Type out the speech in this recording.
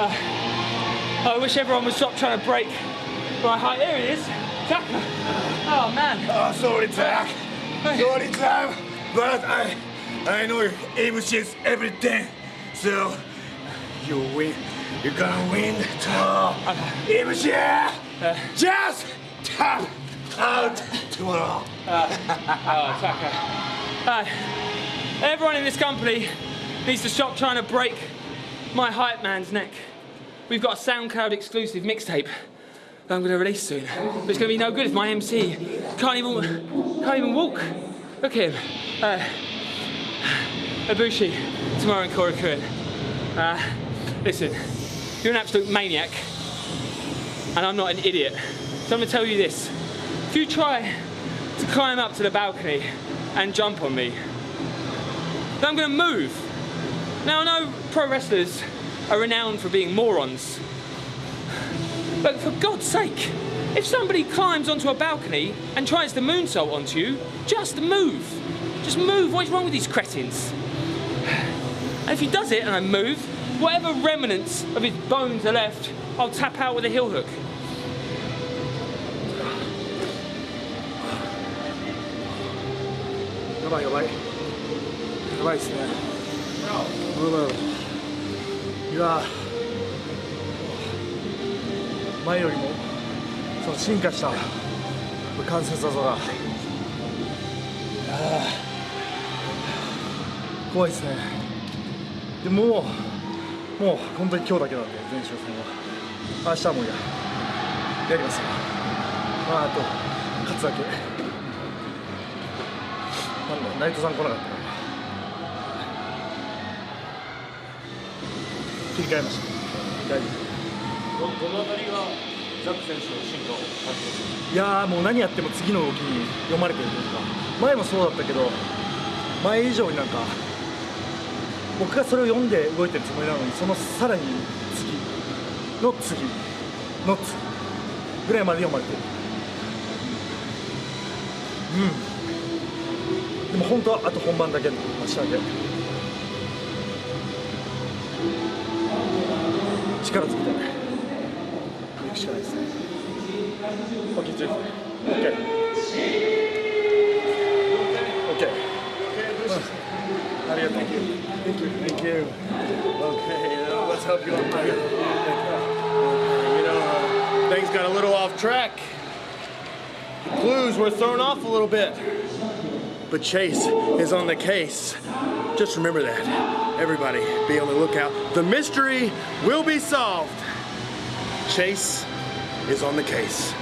Uh, I wish everyone would stop trying to break my height. There it is. Tucker. Oh man. Oh, sorry, Jack. Sorry, Jack. But I, I know MC's everything. So, you win. You're gonna win tomorrow. MC, just tap out tomorrow. Oh, Tucker. Uh, everyone in this company needs to stop trying to break my hype man's neck. We've got a SoundCloud exclusive mixtape that I'm going to release soon. But it's going to be no good if my MC can't even can't even walk. Look at him. Uh, Ibushi, tomorrow in Korakuen. Uh, listen, you're an absolute maniac, and I'm not an idiot. So I'm going to tell you this: if you try to climb up to the balcony and jump on me, then I'm going to move. Now I know pro wrestlers are renowned for being morons, but for God's sake, if somebody climbs onto a balcony and tries to moonsault onto you, just move. Just move, what is wrong with these cretins? And if he does it and I move, whatever remnants of his bones are left, I'll tap out with a heel hook. Come on, your leg. Your. いですねうんいや前よりもその進化した関節技が。怖いですね。でもうもう本当に今日だけなんで前哨戦は。明日もややりますまああと勝つだけ。なんだナイトさん来なかったから。切り替えました。大丈夫どのあたりがザック選手の進化を感じますいやーもう何やっても次の動きに読まれてるというか前もそうだったけど前以上になんか僕がそれを読んで動いてるつもりなのにそのさらに次の次の次ぐらいまで読まれてる。うん。でも本当はあと本番だけ明日だけ力つけて行くしかないですね OK, Jeff. OK. OK. Arigato. Thank you. Thank you. Thank you. Okay, uh, let's help you out. Thank you. You know, uh, things got a little off track. The clues were thrown off a little bit. But Chase is on the case. Just remember that. Everybody be on the lookout. The mystery will be solved. Chase is on the case.